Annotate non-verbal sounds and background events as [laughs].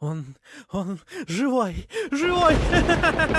Он, он живой, живой! [laughs]